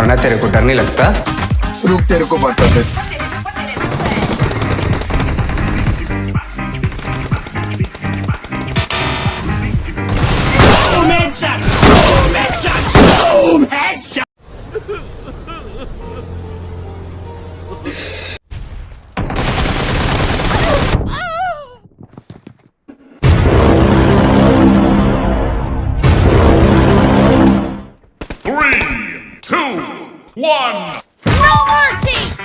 मरना तेरे को डर नहीं लगता? रुक तेरे को बताते two, one. No mercy!